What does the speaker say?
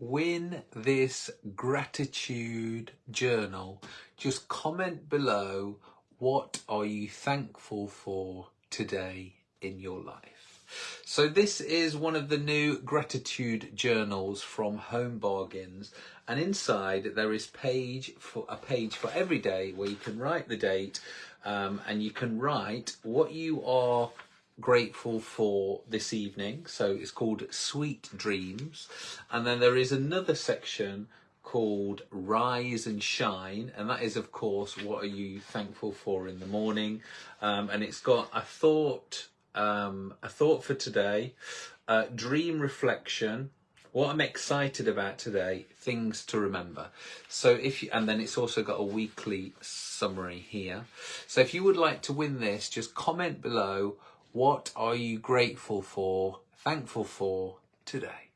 win this gratitude journal, just comment below what are you thankful for today in your life. So this is one of the new gratitude journals from Home Bargains and inside there is page for a page for every day where you can write the date um, and you can write what you are grateful for this evening. So it's called Sweet Dreams. And then there is another section called Rise and Shine. And that is, of course, what are you thankful for in the morning? Um, and it's got a thought, um, a thought for today, uh, dream reflection, what I'm excited about today, things to remember. So if you, and then it's also got a weekly summary here. So if you would like to win this, just comment below what are you grateful for, thankful for today?